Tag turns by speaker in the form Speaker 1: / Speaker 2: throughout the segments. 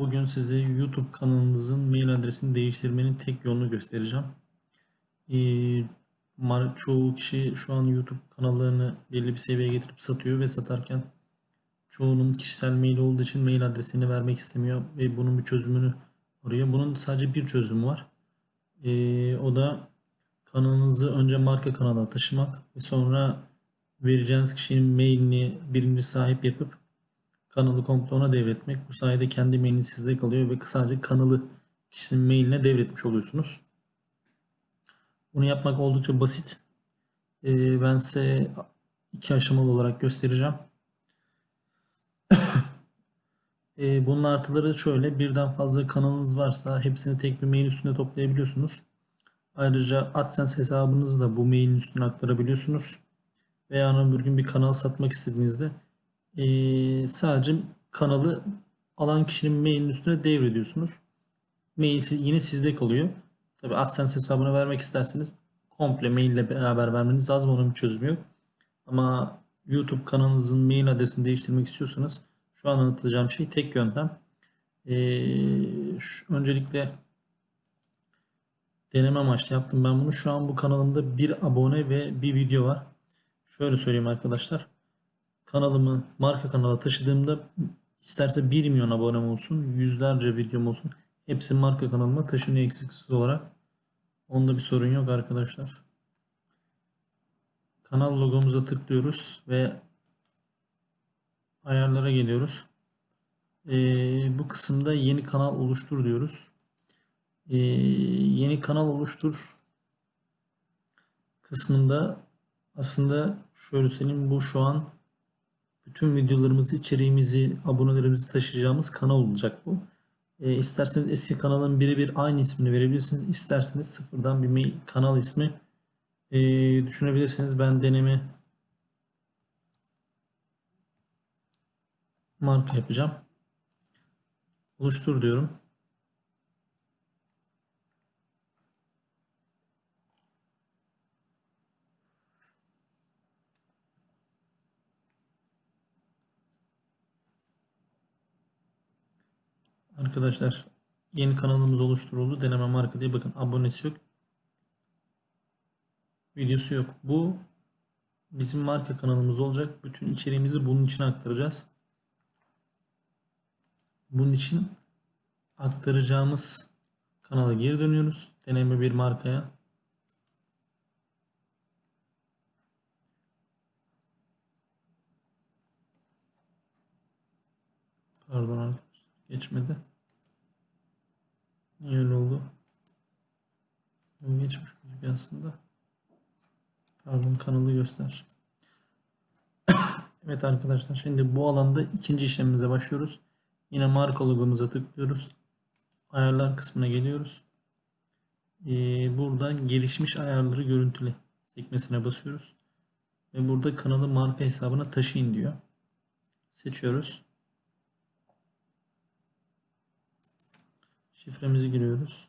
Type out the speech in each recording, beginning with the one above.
Speaker 1: Bugün size YouTube kanalınızın mail adresini değiştirmenin tek yolunu göstereceğim. Ee, çoğu kişi şu an YouTube kanallarını belli bir seviyeye getirip satıyor ve satarken çoğunun kişisel mail olduğu için mail adresini vermek istemiyor ve bunun bir çözümünü arıyor. Bunun sadece bir çözümü var. Ee, o da kanalınızı önce marka kanala taşımak ve sonra vereceğiniz kişinin mailini birinci sahip yapıp kanalı komple ona devretmek. Bu sayede kendi mailiniz sizde kalıyor ve sadece kanalı kişinin mailine devretmiş oluyorsunuz. Bunu yapmak oldukça basit. Ee, ben size iki aşamalı olarak göstereceğim. Ee, bunun artıları şöyle. Birden fazla kanalınız varsa hepsini tek bir mail üstünde toplayabiliyorsunuz. Ayrıca AdSense hesabınızı da bu mailin üstüne aktarabiliyorsunuz. Veya bir gün bir kanal satmak istediğinizde ee, sadece kanalı alan kişinin mailin üstüne devrediyorsunuz. Mail yine sizde kalıyor. Tabi AdSense hesabına vermek isterseniz komple mail ile beraber vermeniz lazım. Onun bir çözümü yok. Ama YouTube kanalınızın mail adresini değiştirmek istiyorsanız şu an anlatacağım şey tek yöntem. Ee, şu, öncelikle deneme amaçlı yaptım ben bunu. Şu an bu kanalımda bir abone ve bir video var. Şöyle söyleyeyim arkadaşlar. Kanalımı marka kanala taşıdığımda isterse 1 milyon abonem olsun, yüzlerce videom olsun. Hepsi marka kanalıma taşınıyor eksiksiz olarak. Onda bir sorun yok arkadaşlar. Kanal logomuza tıklıyoruz ve ayarlara geliyoruz. Ee, bu kısımda yeni kanal oluştur diyoruz. Ee, yeni kanal oluştur kısmında aslında şöyle söyleyeyim bu şu an bütün videolarımızı, içeriğimizi, abonelerimizi taşıyacağımız kanal olacak bu. E, isterseniz eski kanalın birebir aynı ismini verebilirsiniz. İsterseniz sıfırdan bir mail, kanal ismi e, düşünebilirsiniz. Ben deneme marka yapacağım. Oluştur diyorum. Arkadaşlar yeni kanalımız oluşturuldu. Deneme marka diye bakın abonesi yok. Videosu yok. Bu bizim marka kanalımız olacak. Bütün içeriğimizi bunun için aktaracağız. Bunun için aktaracağımız kanala geri dönüyoruz. Deneme bir markaya. Pardon arkadaşlar. Geçmedi. Niye öyle oldu? Geçmiş gibi aslında. Pardon kanalı göster. evet arkadaşlar şimdi bu alanda ikinci işlemimize başlıyoruz. Yine marka logomuza tıklıyoruz. Ayarlar kısmına geliyoruz. Ee, buradan gelişmiş ayarları görüntüle sekmesine basıyoruz. Ve burada kanalı marka hesabına taşıyın diyor. Seçiyoruz. Şifremizi giriyoruz.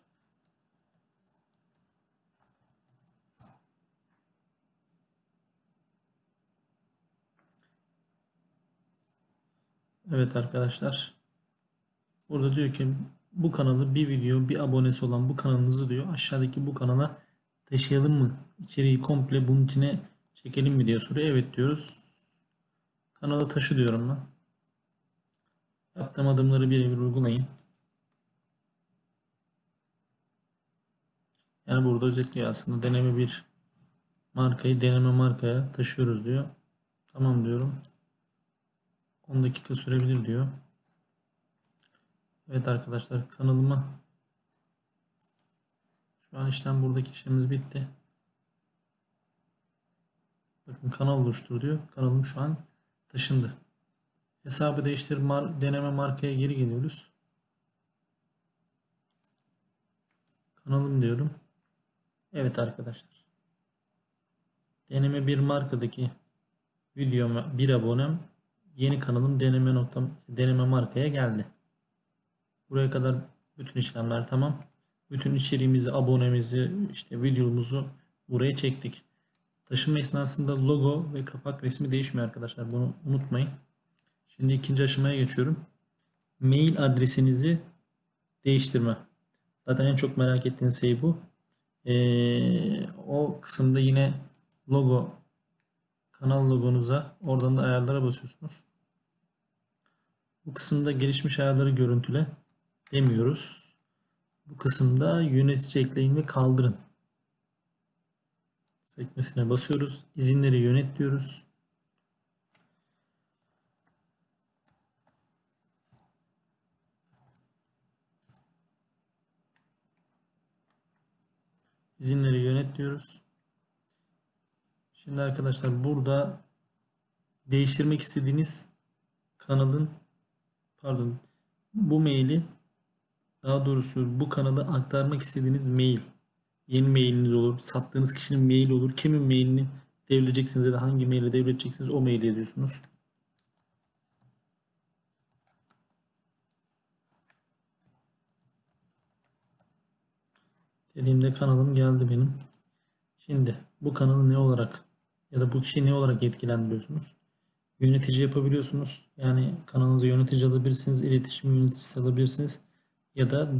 Speaker 1: Evet arkadaşlar. Burada diyor ki bu kanalı bir video bir abonesi olan bu kanalınızı diyor aşağıdaki bu kanala taşıyalım mı? İçeriği komple bunun içine çekelim mi diye soruyor. Evet diyoruz. Kanala taşı diyorum ben. Yaptığım adımları birebir uygulayın. Yani burada özetliyor aslında deneme bir markayı deneme markaya taşıyoruz diyor. Tamam diyorum. 10 dakika sürebilir diyor. Evet arkadaşlar kanalıma şu an işlem buradaki işlemimiz bitti. Bakın kanal oluştur diyor. Kanalım şu an taşındı. Hesabı değiştir mar deneme markaya geri geliyoruz. Kanalım diyorum. Evet arkadaşlar. Deneme bir markadaki videoma bir abonem yeni kanalım deneme noktam deneme markaya geldi. Buraya kadar bütün işlemler tamam. Bütün içeriğimizi, abonemizi, işte videomuzu buraya çektik. Taşıma esnasında logo ve kapak resmi değişmiyor arkadaşlar. Bunu unutmayın. Şimdi ikinci aşamaya geçiyorum. mail adresinizi değiştirme. Zaten en çok merak ettiğiniz şey bu. Ee, o kısımda yine logo kanal logonuza oradan da ayarlara basıyorsunuz. Bu kısımda gelişmiş ayarları görüntüle demiyoruz. Bu kısımda yönetici ekleyin ve kaldırın sekmesine basıyoruz. İzinleri yönet diyoruz. İzinleri yönet diyoruz. Şimdi arkadaşlar burada değiştirmek istediğiniz kanalın pardon bu maili daha doğrusu bu kanala aktarmak istediğiniz mail yeni mailiniz olur, sattığınız kişinin maili olur. Kimin mailini devredeceksiniz ya da hangi maili devredeceksiniz o maili yazıyorsunuz. Dediğimde kanalım geldi benim. Şimdi bu kanalı ne olarak ya da bu kişiyi ne olarak yetkilendiriyorsunuz? Yönetici yapabiliyorsunuz. Yani kanalınızı yönetici alabilirsiniz, iletişim yöneticisi alabilirsiniz. Ya da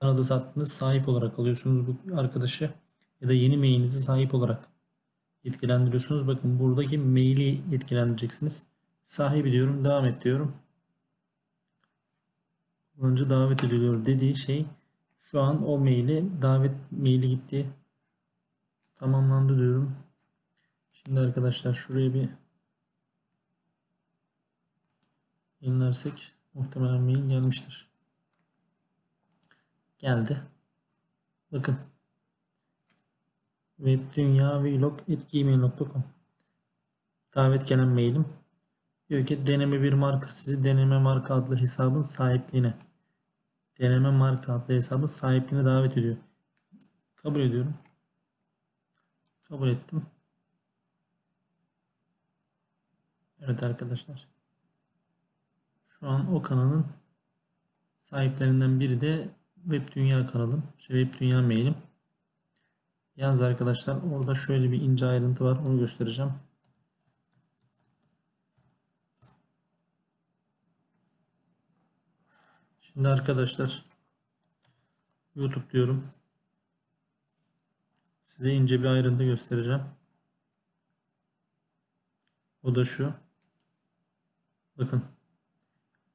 Speaker 1: kanalda sattığınız sahip olarak alıyorsunuz bu arkadaşı. Ya da yeni mailinizi sahip olarak yetkilendiriyorsunuz. Bakın buradaki maili yetkilendireceksiniz. Sahibi diyorum, devam et diyorum. Kullanıcı davet ediliyor dediği şey şu an o maili davet maili gitti. Tamamlandı diyorum. Şimdi arkadaşlar şuraya bir yenilersek muhtemelen mail gelmiştir. Geldi. Bakın. webdünya.vlog.gmail.com Davet gelen mailim. Diyor ki deneme bir marka sizi deneme marka adlı hesabın sahipliğine deneme marka adlı hesabın sahipliğine davet ediyor. Kabul ediyorum. Kabul ettim. Evet arkadaşlar. Şu an o kanalın sahiplerinden biri de Web Dünya kanalım. Şey, Web Dünya mailim. Yalnız arkadaşlar orada şöyle bir ince ayrıntı var. Onu göstereceğim. Şimdi arkadaşlar YouTube diyorum. Size ince bir ayrıntı göstereceğim. O da şu. Bakın.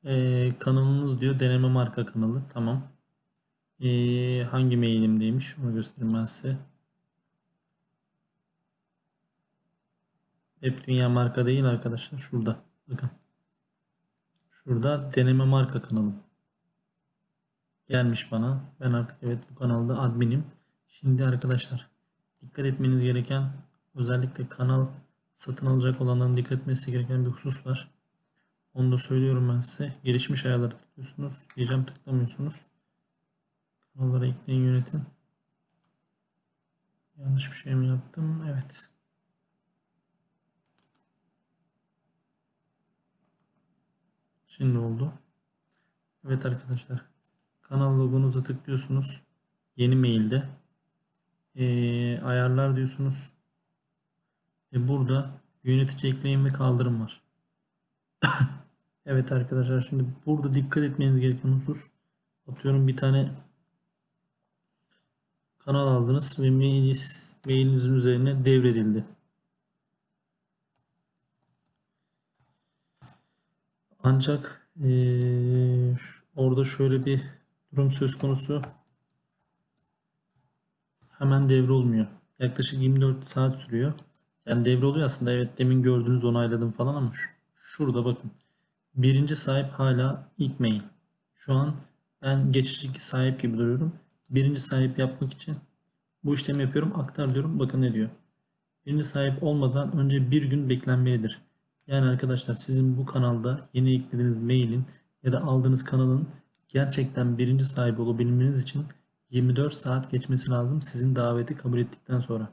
Speaker 1: Ee, kanalınız diyor deneme marka kanalı. Tamam. Ee, hangi mailimdeymiş onu göstereyim ben size. Hep dünya marka değil arkadaşlar. Şurada. Bakın. Şurada deneme marka kanalım. Gelmiş bana. Ben artık evet bu kanalda adminim. Şimdi arkadaşlar dikkat etmeniz gereken özellikle kanal satın alacak olanların dikkat etmesi gereken bir husus var. Onu da söylüyorum ben size. Gelişmiş ayarları tıklıyorsunuz. Diyeceğim tıklamıyorsunuz. Kanallara ekleyin yönetin. Yanlış bir şey mi yaptım? Evet. Şimdi oldu. Evet arkadaşlar. Kanal logonuza tıklıyorsunuz. Yeni mailde. Ee, ayarlar diyorsunuz. Ve burada yönetici ekleyin ve kaldırım var. evet arkadaşlar şimdi burada dikkat etmeniz gereken husus atıyorum bir tane kanal aldınız ve mailiniz, mailinizin üzerine devredildi. Ancak ee, orada şöyle bir durum söz konusu. Hemen devre olmuyor. Yaklaşık 24 saat sürüyor. Yani devre oluyor aslında. Evet demin gördüğünüz onayladım falan ama şurada bakın. Birinci sahip hala ilk mail. Şu an ben geçici sahip gibi duruyorum. Birinci sahip yapmak için bu işlemi yapıyorum. Aktar diyorum. Bakın ne diyor. Birinci sahip olmadan önce bir gün beklenmelidir. Yani arkadaşlar sizin bu kanalda yeni eklediğiniz mailin ya da aldığınız kanalın gerçekten birinci sahibi olabilmeniz için 24 saat geçmesi lazım sizin daveti kabul ettikten sonra.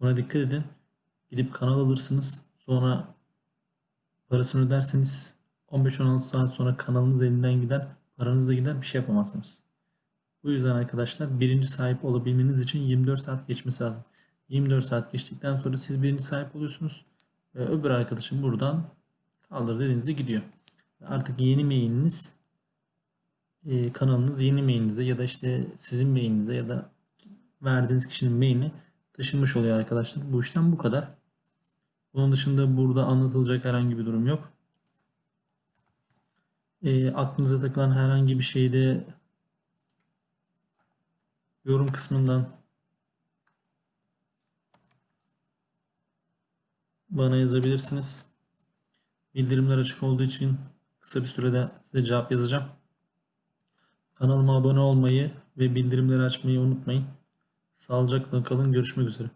Speaker 1: Buna dikkat edin. Gidip kanal alırsınız. Sonra parasını ödersiniz. 15-16 saat sonra kanalınız elinden gider. Paranız da gider. Bir şey yapamazsınız. Bu yüzden arkadaşlar birinci sahip olabilmeniz için 24 saat geçmesi lazım. 24 saat geçtikten sonra siz birinci sahip oluyorsunuz. Ve öbür arkadaşım buradan kaldır dediğinizde gidiyor. Artık yeni mailiniz e, kanalınız yeni mailinize ya da işte sizin mailinize ya da verdiğiniz kişinin mailini taşınmış oluyor arkadaşlar. Bu işlem bu kadar. Bunun dışında burada anlatılacak herhangi bir durum yok. E, aklınıza takılan herhangi bir şeyde yorum kısmından bana yazabilirsiniz. Bildirimler açık olduğu için kısa bir sürede size cevap yazacağım. Kanalıma abone olmayı ve bildirimleri açmayı unutmayın. Sağlıcakla kalın. Görüşmek üzere.